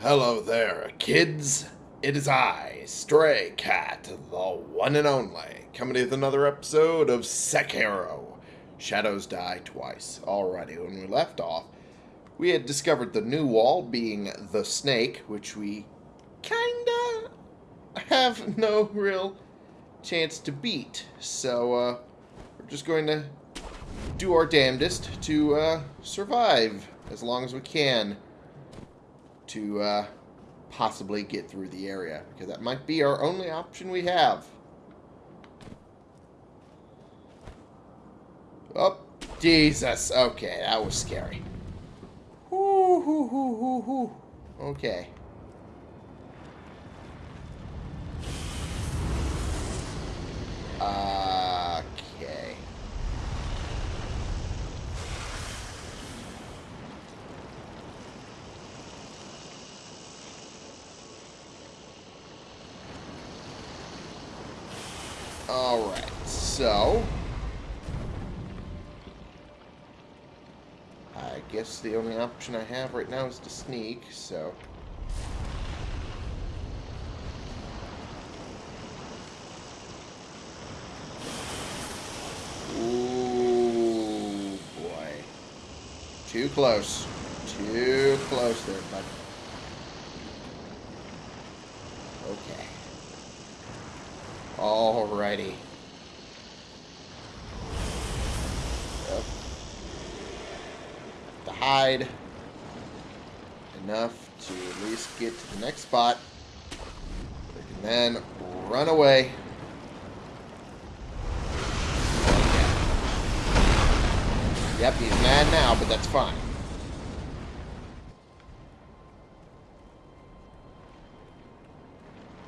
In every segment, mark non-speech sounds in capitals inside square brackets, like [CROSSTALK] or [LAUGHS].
Hello there, kids. It is I, Stray Cat, the one and only, coming with another episode of Sekiro. Shadows die twice. Alrighty, when we left off, we had discovered the new wall being the snake, which we kinda have [LAUGHS] no real chance to beat. So, uh, we're just going to do our damnedest to uh, survive as long as we can to uh, possibly get through the area. Because that might be our only option we have. Oh, Jesus. Okay, that was scary. Hoo, hoo, hoo, hoo. Okay. Okay. Alright, so... I guess the only option I have right now is to sneak, so... Ooh, boy. Too close. Too close there, bud. Okay. Alrighty. Yep. To hide enough to at least get to the next spot. And then run away. Yep, he's mad now, but that's fine.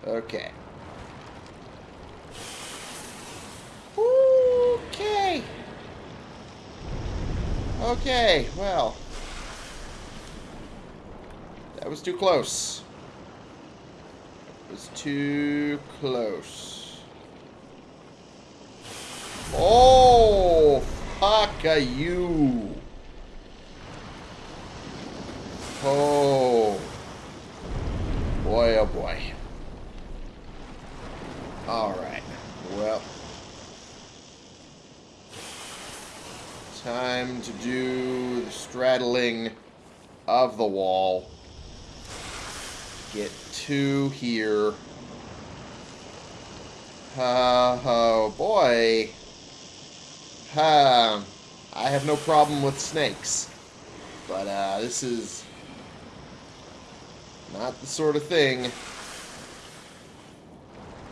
Okay. Okay, well. That was too close. That was too close. Oh, fuck are you. Oh. Boy, oh boy. Alright. Well. To do the straddling of the wall. Get two here. Uh, oh boy. Uh, I have no problem with snakes. But uh, this is not the sort of thing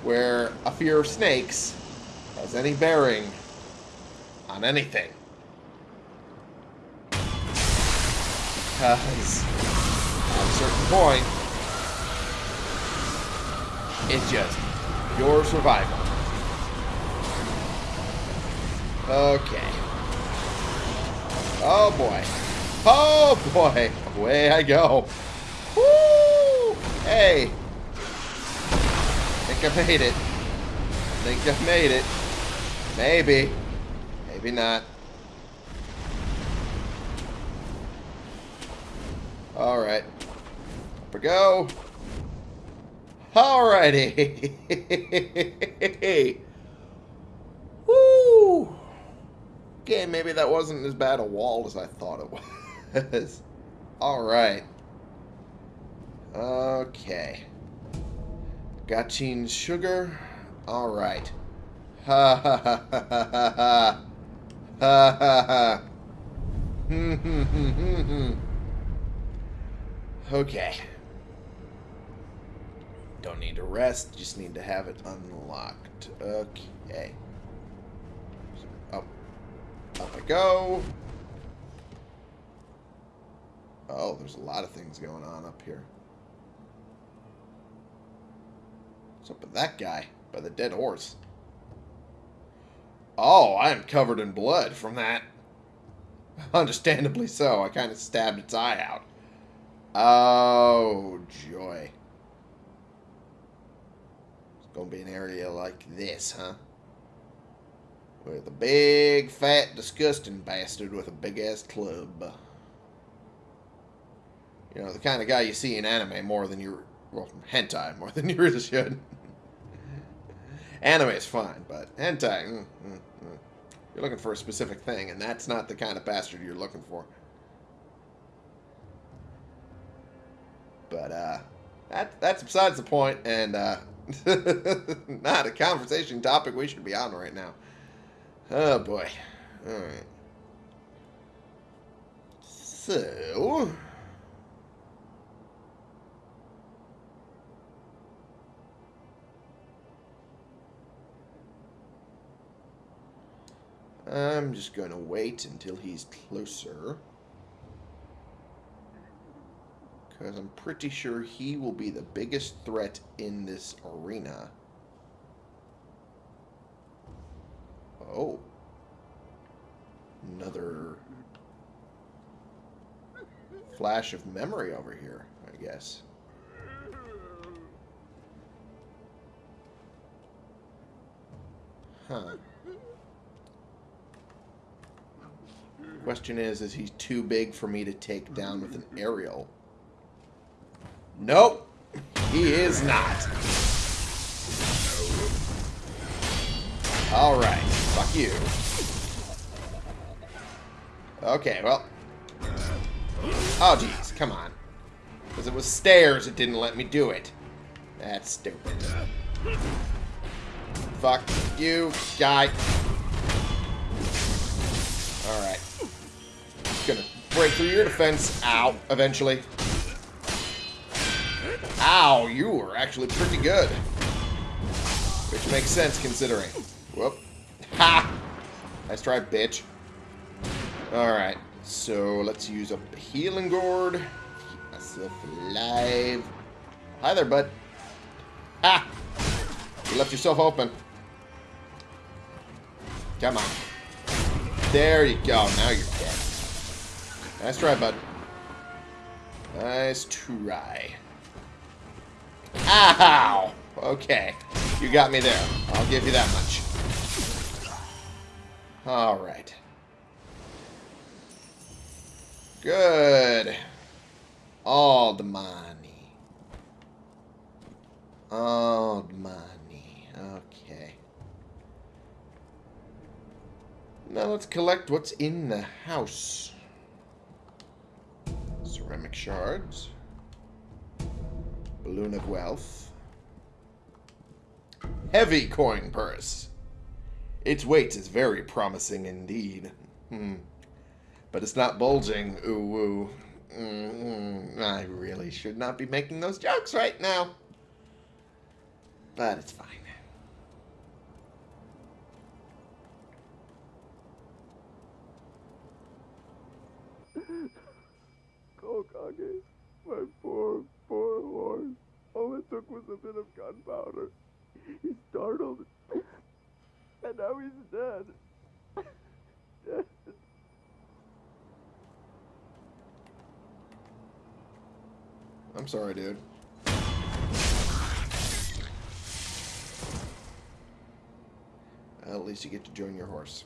where a fear of snakes has any bearing on anything. Because at a certain point, it's just your survival. Okay. Oh boy. Oh boy. Away I go. Woo! Hey. Think I made it. Think I made it. Maybe. Maybe not. Alright. Up we go. Alrighty. [LAUGHS] Woo! Okay, maybe that wasn't as bad a wall as I thought it [LAUGHS] was. Alright. Okay. Got Gachiin's sugar. Alright. Ha ha ha ha ha ha. Ha ha ha. Hmm hmm hmm hmm hmm. Okay. Don't need to rest, just need to have it unlocked. Okay. Up. Up I go. Oh, there's a lot of things going on up here. What's up with that guy? By the dead horse. Oh, I am covered in blood from that. [LAUGHS] Understandably so. I kind of stabbed its eye out. Oh, joy. It's going to be an area like this, huh? With a big, fat, disgusting bastard with a big-ass club. You know, the kind of guy you see in anime more than you... Well, hentai more [LAUGHS] than you really should. anime is fine, but hentai... Mm, mm, mm. You're looking for a specific thing, and that's not the kind of bastard you're looking for. But, uh... That, that's besides the point, and, uh... [LAUGHS] not a conversation topic we should be on right now. Oh, boy. Alright. So... I'm just going to wait until he's closer. Because I'm pretty sure he will be the biggest threat in this arena. Oh. Another flash of memory over here, I guess. Huh. Question is, is he too big for me to take down with an aerial? Nope. He is not. Alright. Fuck you. Okay, well. Oh, jeez. Come on. Because it was stairs, it didn't let me do it. That's stupid. Fuck you, guy. Alright. Gonna break through your defense. Ow. Eventually. Ow, you were actually pretty good. Which makes sense considering. Whoop. Ha! Nice try, bitch. Alright. So, let's use a healing gourd. Keep myself alive. Hi there, bud. Ha! You left yourself open. Come on. There you go. Now you're dead. Nice try, bud. Nice try. Ow! Okay. You got me there. I'll give you that much. Alright. Good. All the money. All the money. Okay. Now let's collect what's in the house. Ceramic shards. Balloon of wealth. Heavy coin purse. Its weight is very promising indeed. Hmm. But it's not bulging. Ooh, ooh. Mm. I really should not be making those jokes right now. But it's fine. Kokage, my poor, poor horse. All it took was a bit of gunpowder. He startled, and now he's dead. dead. I'm sorry, dude. At least you get to join your horse.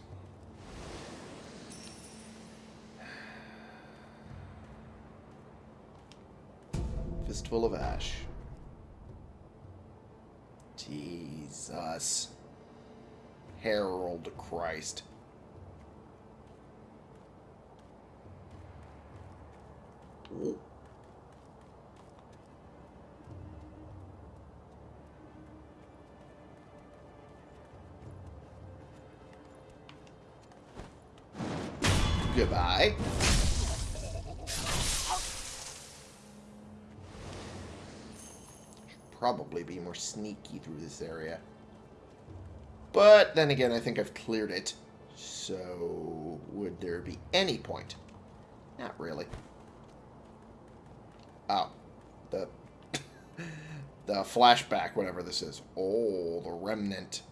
Fistful of Ash. Jesus. Herald Christ. Ooh. Goodbye. Probably be more sneaky through this area. But then again, I think I've cleared it. So, would there be any point? Not really. Oh. The... [LAUGHS] the flashback, whatever this is. Oh, the remnant.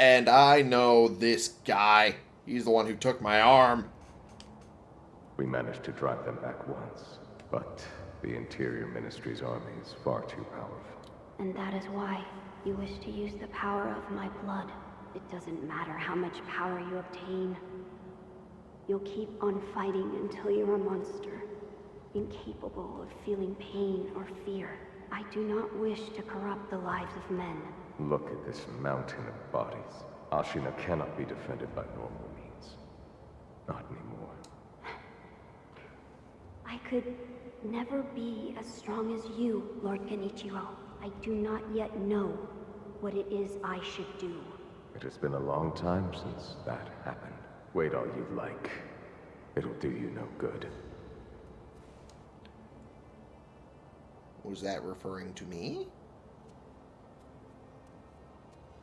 And I know this guy. He's the one who took my arm. We managed to drive them back once, but the Interior Ministry's army is far too powerful. And that is why you wish to use the power of my blood. It doesn't matter how much power you obtain. You'll keep on fighting until you're a monster. incapable of feeling pain or fear. I do not wish to corrupt the lives of men. Look at this mountain of bodies. Ashina cannot be defended by normal means. Not anymore. I could never be as strong as you, Lord Kenichiro. I do not yet know what it is I should do. It has been a long time since that happened. Wait all you like. It'll do you no good. Was that referring to me?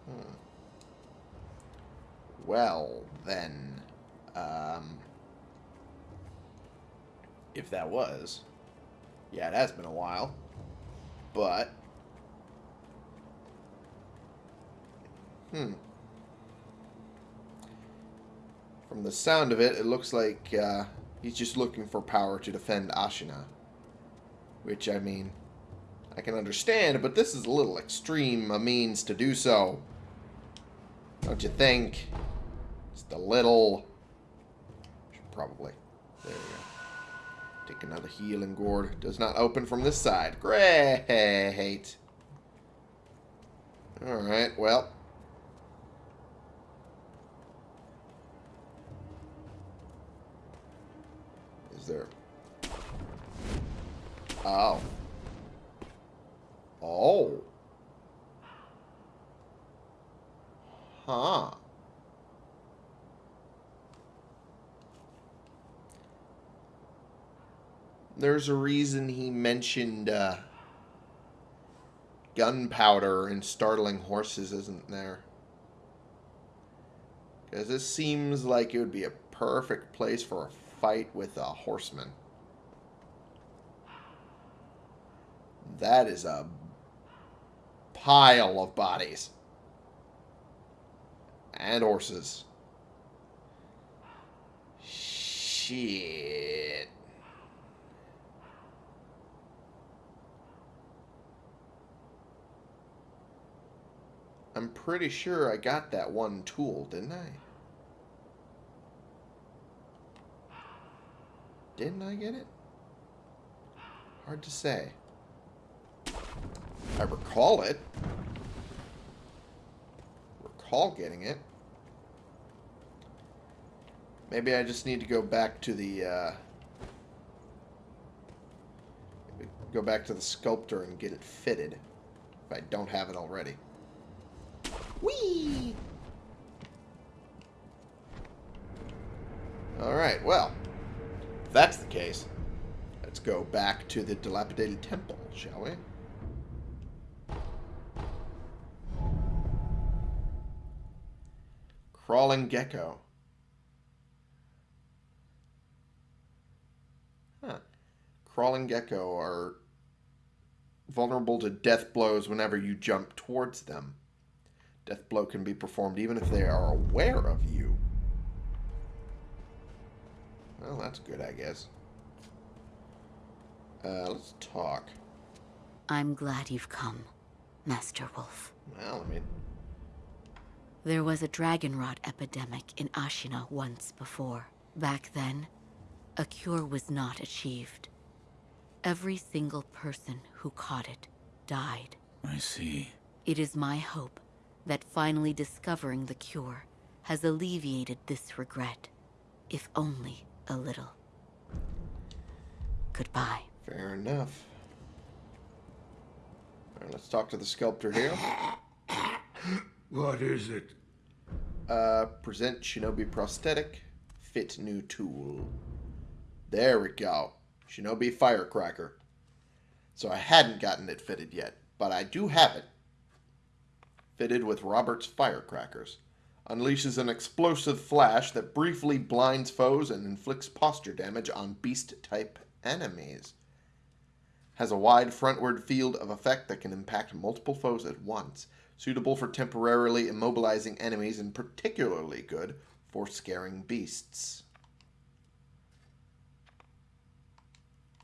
Hmm. Well, then, um, if that was, yeah, it has been a while, but, hmm. From the sound of it, it looks like uh, he's just looking for power to defend Ashina. Which, I mean, I can understand, but this is a little extreme a means to do so. Don't you think? Just a little. Probably. Take another healing gourd. Does not open from this side. Great. Alright, well. Is there... Oh. Oh. Huh. There's a reason he mentioned uh, gunpowder and startling horses, isn't there? Because this seems like it would be a perfect place for a fight with a horseman. That is a pile of bodies. And horses. Shit. I'm pretty sure I got that one tool, didn't I? Didn't I get it? Hard to say. I recall it. Recall getting it. Maybe I just need to go back to the, uh, go back to the sculptor and get it fitted. If I don't have it already. Whee! Alright, well. If that's the case, let's go back to the dilapidated temple, shall we? Crawling gecko. Huh. Crawling gecko are vulnerable to death blows whenever you jump towards them. Death blow can be performed even if they are aware of you. Well, that's good, I guess. Uh, let's talk. I'm glad you've come, Master Wolf. Well, I mean, There was a dragon rot epidemic in Ashina once before. Back then, a cure was not achieved. Every single person who caught it died. I see. It is my hope that finally discovering the cure has alleviated this regret, if only a little. Goodbye. fair enough. Alright, let's talk to the sculptor here. [COUGHS] What is it? Uh, present Shinobi prosthetic, fit new tool. There we go. Shinobi firecracker. So I hadn't gotten it fitted yet, but I do have it. Fitted with Robert's firecrackers. Unleashes an explosive flash that briefly blinds foes and inflicts posture damage on beast-type enemies. Has a wide frontward field of effect that can impact multiple foes at once. Suitable for temporarily immobilizing enemies and particularly good for scaring beasts.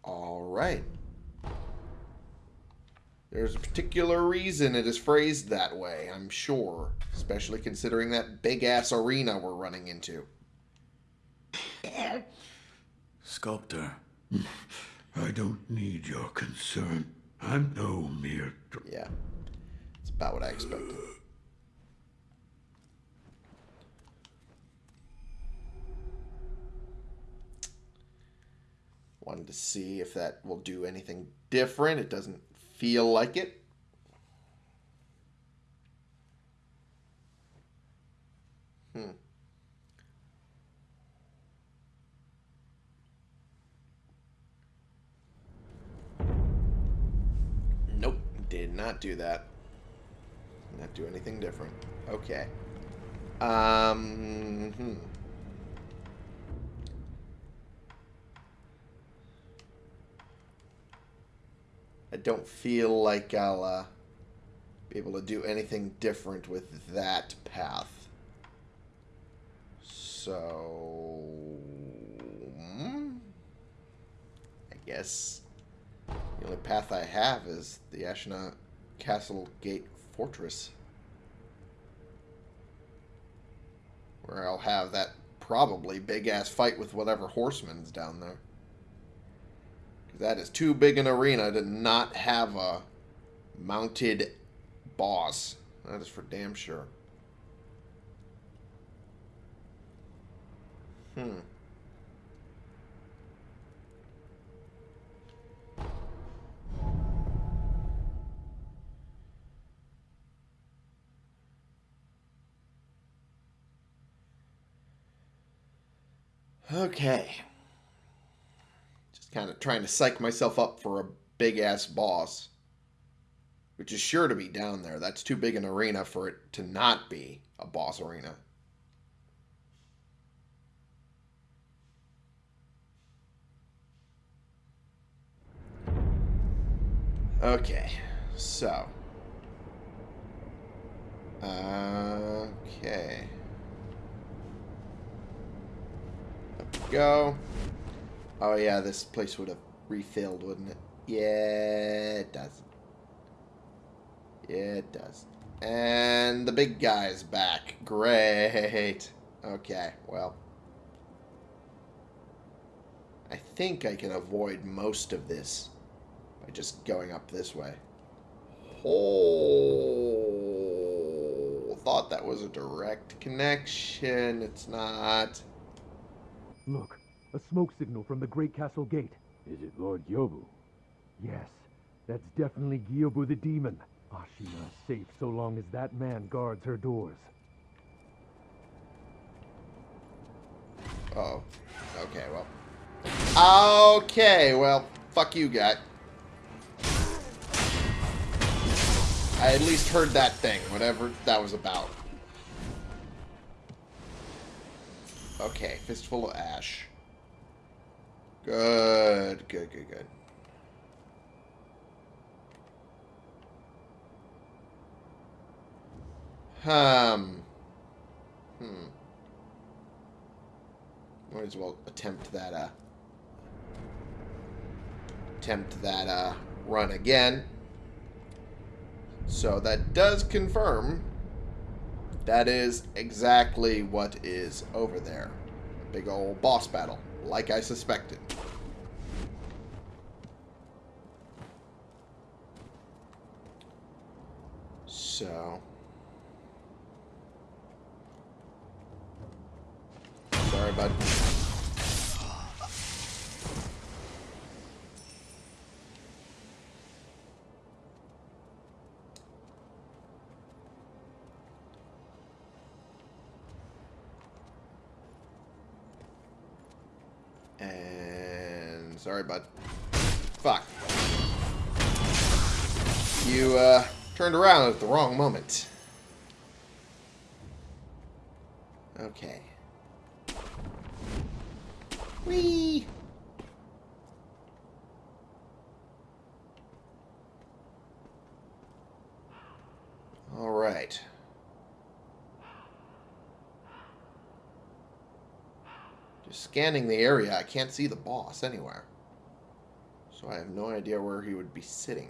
Alright. There's a particular reason it is phrased that way, I'm sure. Especially considering that big ass arena we're running into. Sculptor. [LAUGHS] I don't need your concern. I'm no mere. Yeah. It's about what I expected. Wanted to see if that will do anything different. It doesn't feel like it. Hmm. Nope, did not do that. Not do anything different. Okay. Um. Hmm. I don't feel like I'll uh, be able to do anything different with that path. So, hmm, I guess the only path I have is the Ashina Castle Gate Fortress. Where I'll have that probably big ass fight with whatever horseman's down there. That is too big an arena to not have a mounted boss. That is for damn sure. Hmm. Okay. Kind of trying to psych myself up for a big ass boss. Which is sure to be down there. That's too big an arena for it to not be a boss arena. Okay, so. Okay. Go. Oh yeah, this place would have refilled, wouldn't it? Yeah, it does. Yeah, it does. And the big guy's back. Great. Okay, well. I think I can avoid most of this by just going up this way. Oh, thought that was a direct connection. It's not. Look, a smoke signal from the Great Castle Gate. Is it Lord Gyobu? Yes, that's definitely Gyobu the demon. Ashina is safe so long as that man guards her doors. Oh. Okay, well. Okay, well, fuck you, guy. I at least heard that thing, whatever that was about. Okay, fistful of ash. Good, good, good, good. Um. Hmm. Might as well attempt that, uh... Attempt that, uh, run again. So that does confirm that is exactly what is over there. Big old boss battle, like I suspected. So... Sorry, bud. And sorry, bud. Fuck. You uh, turned around at the wrong moment. Okay. Whee! All right. Just scanning the area, I can't see the boss anywhere. So I have no idea where he would be sitting.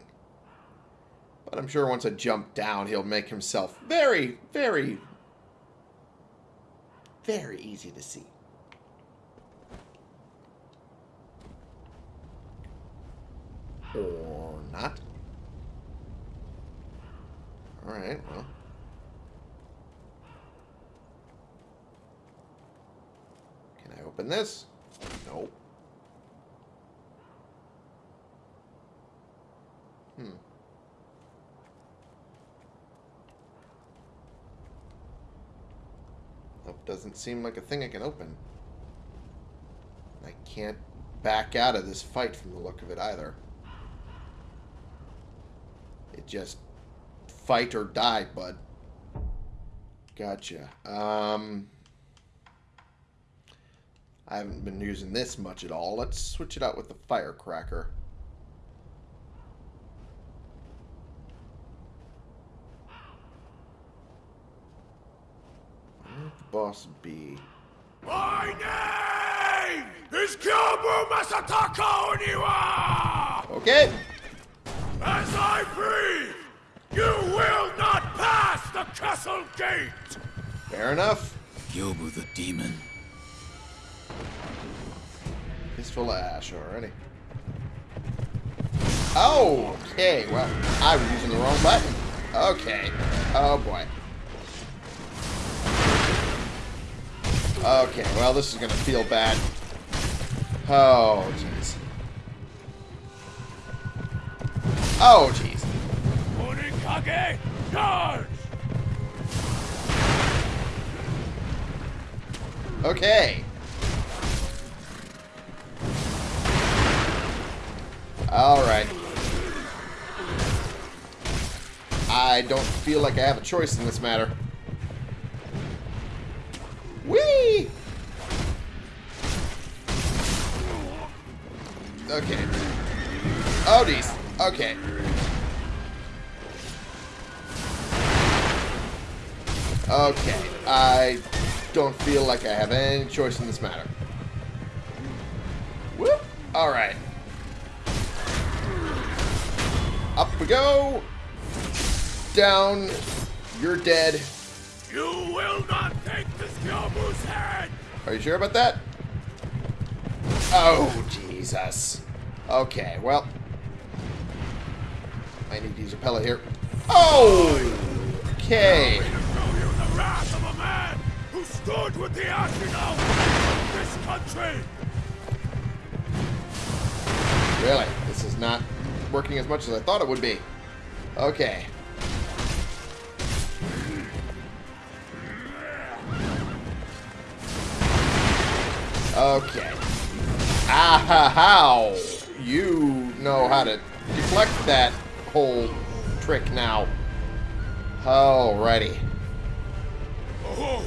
But I'm sure once I jump down, he'll make himself very, very, very easy to see. Or not. Alright, well. Can I open this? Nope. Hmm. That doesn't seem like a thing I can open. I can't back out of this fight from the look of it either. It just fight or die, bud. Gotcha. Um, I haven't been using this much at all. Let's switch it out with the firecracker. Boss be? My name is Gyobu Masataka Oniwa! Okay. As I breathe, you will not pass the castle gate! Fair enough. Gyobu the demon. He's full of ash already. Oh, okay. Well, I was using the wrong button. Okay. Oh, boy. Okay, well, this is going to feel bad. Oh, jeez. Oh, jeez. Onikage, charge! Okay. Alright. I don't feel like I have a choice in this matter. Oh, geez. Okay. Okay. I don't feel like I have any choice in this matter. Whoop! Alright. Up we go! Down. You're dead. You will not take this Gyobu's head! Are you sure about that? Oh, Jesus. Okay, well. I need to use a pellet here. Oh! Okay. Really? This is not working as much as I thought it would be. Okay. Okay. Ah how! You know how to deflect that whole trick now. Alrighty. Oh,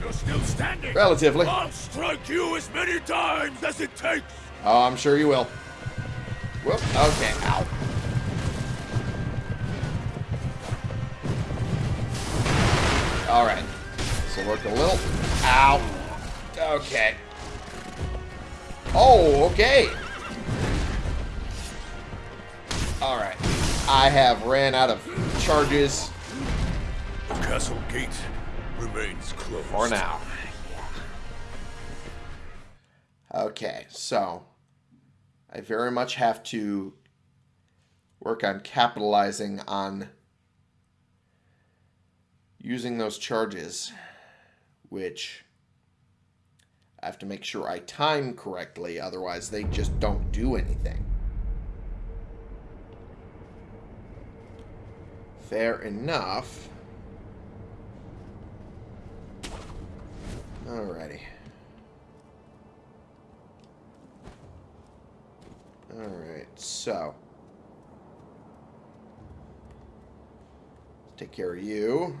you're still standing! Relatively. I'll strike you as many times as it takes! Oh, I'm sure you will. Whoop. Okay. Ow. Alright. So work a little. Ow. Okay. Oh, okay. Alright. I have ran out of charges The castle gate remains closed. for now. Okay, so I very much have to work on capitalizing on using those charges, which I have to make sure I time correctly, otherwise they just don't do anything. Fair enough. Alrighty. Alright, so. Take care of you.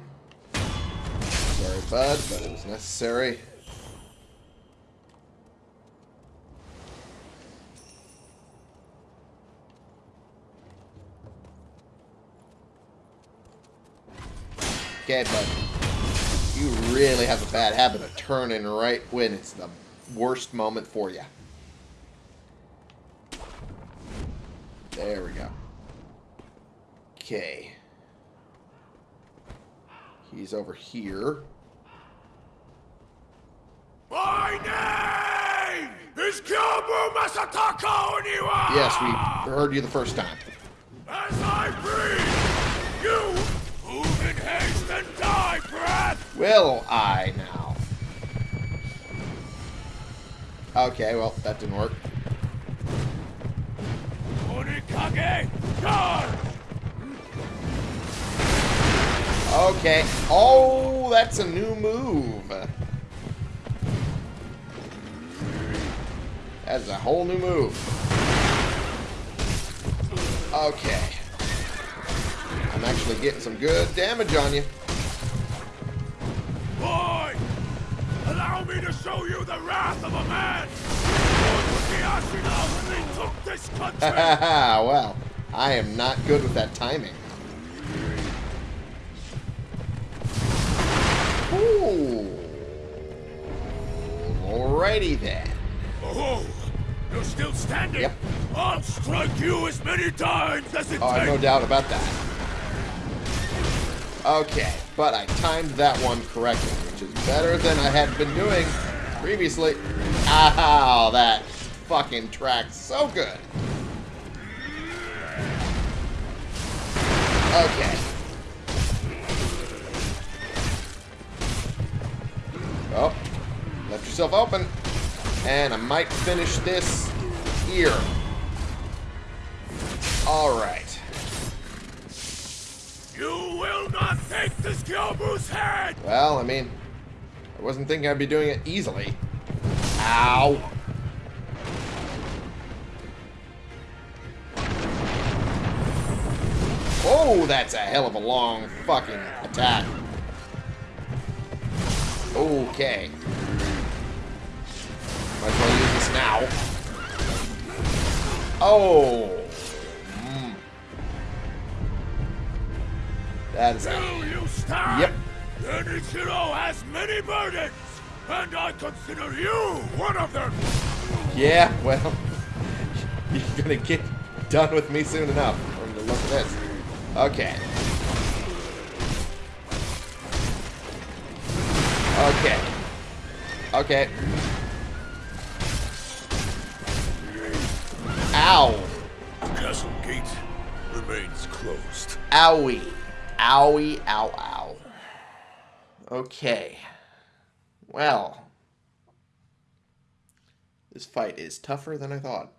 Sorry, bud, but it was necessary. Okay, bud. You really have a bad habit of turning right when it's the worst moment for you. There we go. Okay. He's over here. My name is is Gyobu Masataka Oniwa! Yes, we heard you the first time. Will I now? Okay, well, that didn't work. Okay. Oh, that's a new move. That's a whole new move. Okay. I'm actually getting some good damage on you. Me to show you the wrath of a man! Lord with the Ashina when they took this country! [LAUGHS] well, I am not good with that timing. Ooh. Alrighty then. oh, you're still standing? Yep. I'll strike you as many times as it Oh, I have no doubt about that. Okay, but I timed that one correctly, is better than I had been doing previously. Ow, that fucking tracks so good. Okay. Oh, left yourself open. And I might finish this here. Alright. You will not take this Gyobu's head! Well, I mean, wasn't thinking I'd be doing it easily. Ow. Oh, that's a hell of a long fucking attack. Okay. Might as well use this now. Oh. Mm. That is a Will you stand? Yep. Genichiro has many burdens, and I consider you one of them! Yeah, well, [LAUGHS] you're gonna get done with me soon enough from the look of this. Okay. Okay. Okay. Ow. The castle gate remains closed. Owie. Owie, ow, ow. Okay. Well. This fight is tougher than I thought.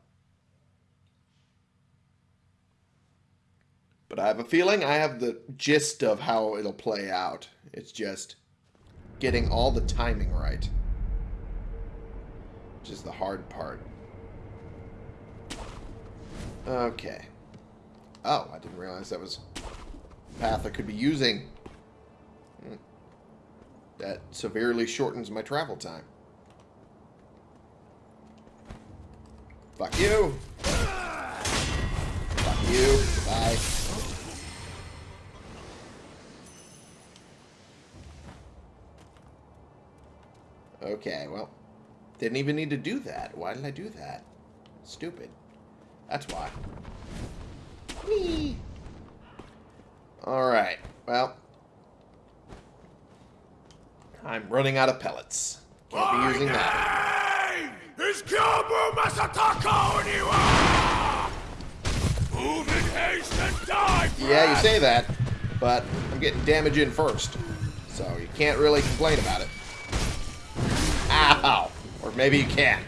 But I have a feeling I have the gist of how it'll play out. It's just getting all the timing right. Which is the hard part. Okay. Oh, I didn't realize that was path I could be using. That severely shortens my travel time. Fuck you. Fuck you. Bye. Okay, well. Didn't even need to do that. Why did I do that? Stupid. That's why. Whee! Alright, well. I'm running out of pellets. Can't be using that. Gyobu Masataka Oniwa! Ah! Move in haste and die, Yeah, you say that, but I'm getting damage in first. So you can't really complain about it. Ow! Or maybe you can.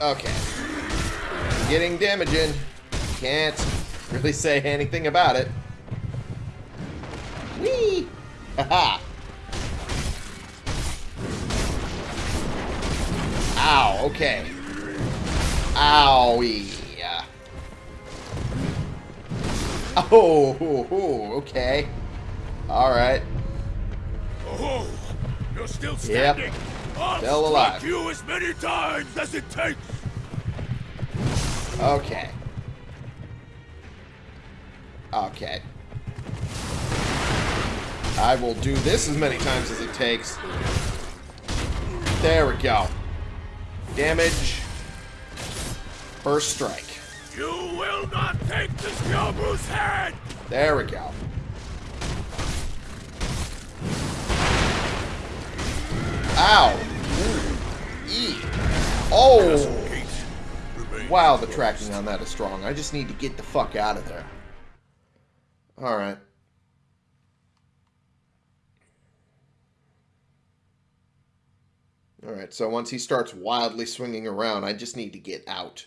Okay. Getting damage in. Can't really say anything about it. Haha! [LAUGHS] Ow, okay. Owie. Oh, oh, [LAUGHS] oh, okay. Alright. Oh, you're still Yep. standing. I'll Still alive. you as many times as it takes. Okay. Okay. I will do this as many times as it takes. There we go. Damage. First strike. You will not take this Gyobu's head! There we go. Ow! Ooh. E. Oh! Wow, the tracking on that is strong. I just need to get the fuck out of there. Alright. Alright, so once he starts wildly swinging around, I just need to get out.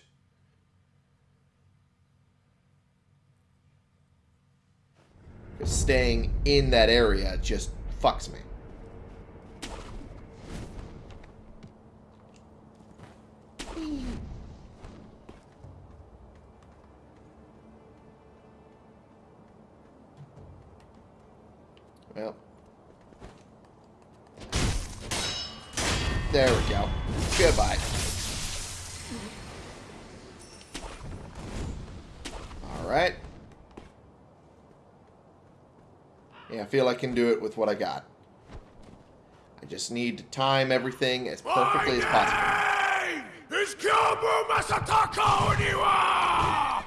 Staying in that area just fucks me. Well. There we go. Goodbye. Alright. Yeah, I feel I can do it with what I got. I just need to time everything as perfectly as possible. is Gyobu Masataka Oniwa!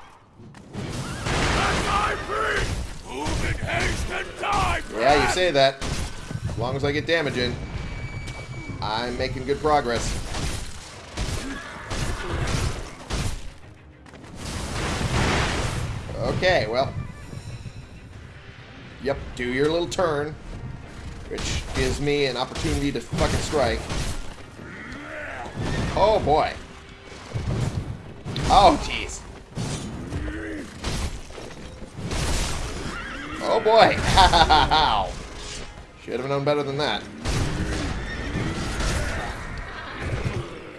As I breathe, move in haste and die! Yeah, you say that. As long as I get damage in, I'm making good progress. Okay, well. Yep, do your little turn. Which gives me an opportunity to fucking strike. Oh, boy. Oh, jeez. Oh, boy. [LAUGHS] Should have known better than that.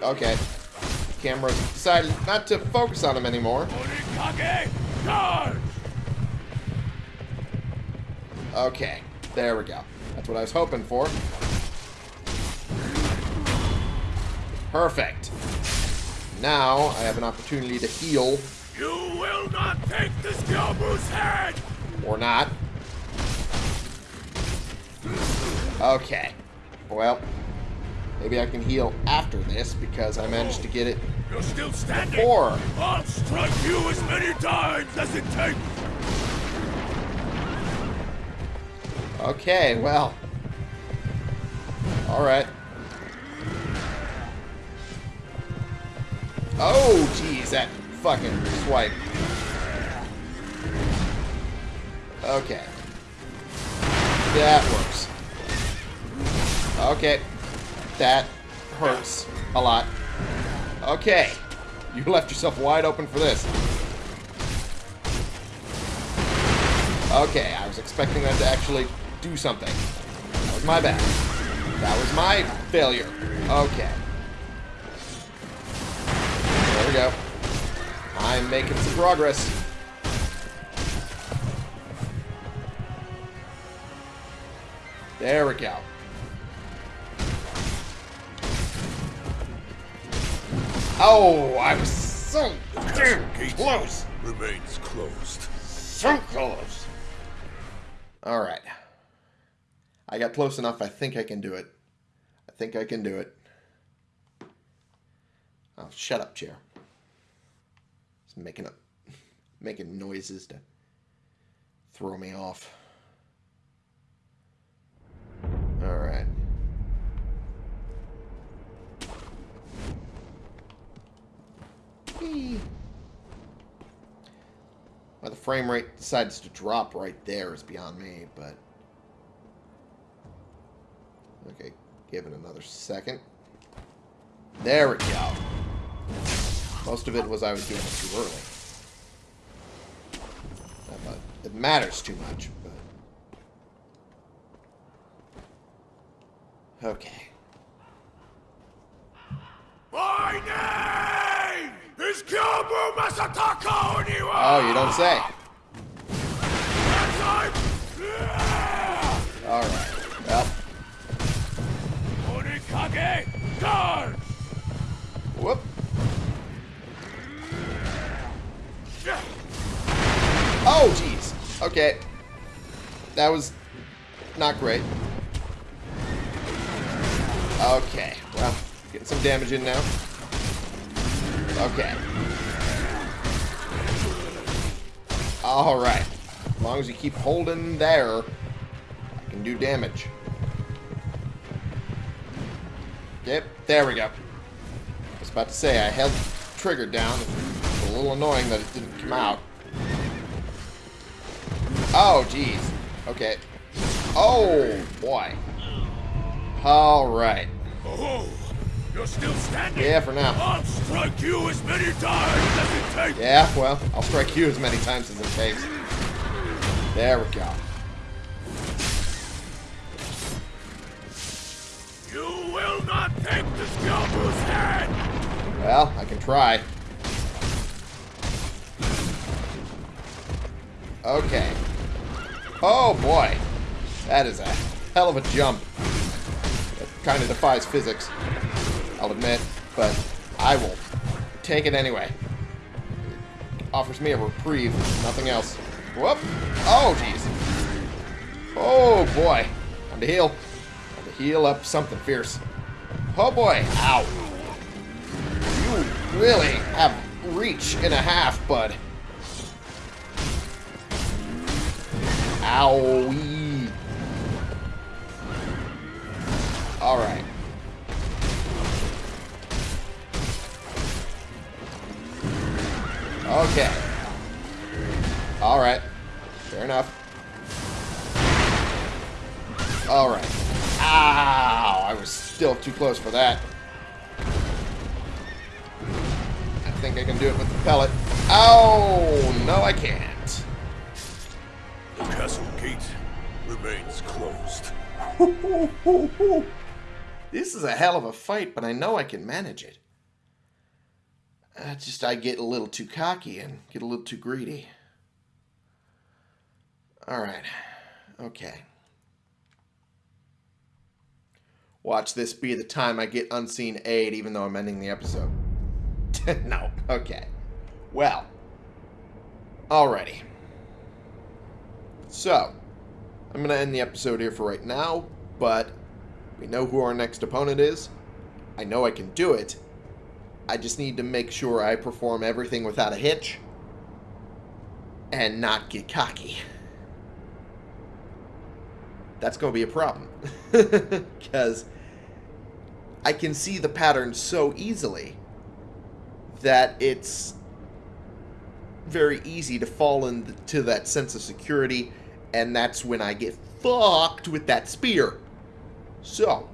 Okay. Camera decided not to focus on him anymore. Okay. There we go. That's what I was hoping for. Perfect. Now, I have an opportunity to heal, You will not take this Gyobu's head! or not. Okay. Well, maybe I can heal after this, because I managed to get it You're still standing! before. I'll strike you as many times as it takes! Okay, well. Alright. Oh, jeez, that fucking swipe. Okay. That works. Okay. That hurts a lot. Okay. You left yourself wide open for this. Okay, I was expecting that to actually do something. That was my bad. That was my failure. Okay. There we go. I'm making some progress. There we go. Oh, I was so close. Remains closed. So close. All right. I got close enough. I think I can do it. I think I can do it. Oh, shut up, chair. It's making up, [LAUGHS] making noises to throw me off. All right. Why the frame rate decides to drop right there is beyond me, but... Okay, give it another second. There we go. Most of it was I was doing it too early. It matters too much, but... Okay. My name is Gyobu Masataka Oniwa! Oh, you don't say. Alright. Well, Onikage, charge! whoop. Oh, jeez. Okay. That was not great. Okay. Well, getting some damage in now. Okay. Alright. As long as you keep holding there, I can do damage. Yep, there we go. I was about to say, I held the trigger down. It's a little annoying that it didn't come out. Oh, jeez. Okay. Oh, boy. Alright. Oh, you're still standing? Yeah, for now. I'll strike you as many times as it takes. Yeah, well, I'll strike you as many times as it takes. There we go. You will not take the Gyobu's head! Well, I can try. Okay. Oh, boy. That is a hell of a jump. It kind of defies physics, I'll admit, but I will take it anyway. It offers me a reprieve, nothing else. Whoop! Oh, jeez. Oh, boy. Time to heal. Time to heal up something fierce. Oh, boy. Ow. You really have reach and a half, bud. Owie. Alright. Okay. Alright. Fair enough. Alright. Ow! I was still too close for that. I think I can do it with the pellet. Oh, no I can't. The castle gate remains closed. [LAUGHS] This is a hell of a fight, but I know I can manage it. Uh, just I get a little too cocky and get a little too greedy. Alright. Okay. Watch this be the time I get unseen aid even though I'm ending the episode. [LAUGHS] no. Okay. Well. Alrighty. So, I'm going to end the episode here for right now, but we know who our next opponent is. I know I can do it. I just need to make sure I perform everything without a hitch and not get cocky. That's going to be a problem. [LAUGHS] Because I can see the pattern so easily that it's very easy to fall into that sense of security, and that's when I get fucked with that spear. So,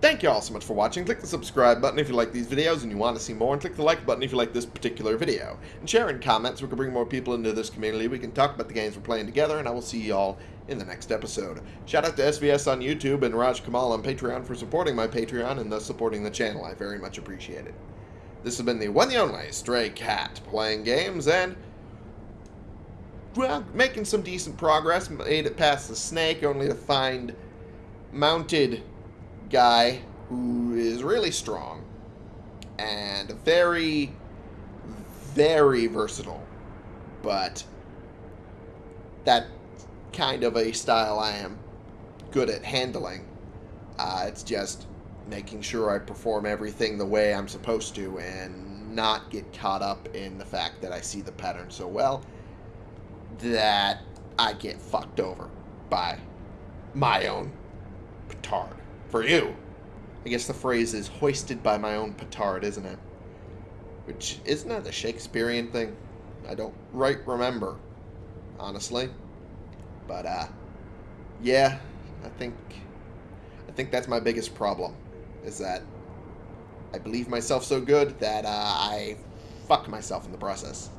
thank you all so much for watching. Click the subscribe button if you like these videos and you want to see more, and click the like button if you like this particular video. And share in comments we can bring more people into this community. We can talk about the games we're playing together, and I will see you all in the next episode. Shout out to SVS on YouTube and Raj Kamal on Patreon for supporting my Patreon and thus supporting the channel. I very much appreciate it. This has been the one the only Stray Cat playing games and well, making some decent progress. Made it past the snake, only to find mounted guy who is really strong and very, very versatile. But that kind of a style I am good at handling. Uh, it's just making sure I perform everything the way I'm supposed to and not get caught up in the fact that I see the pattern so well that I get fucked over by my own petard. For you. I guess the phrase is hoisted by my own petard, isn't it? Which, isn't that a Shakespearean thing? I don't right remember, honestly. But, uh, yeah, I think, I think that's my biggest problem, is that I believe myself so good that uh, I fuck myself in the process.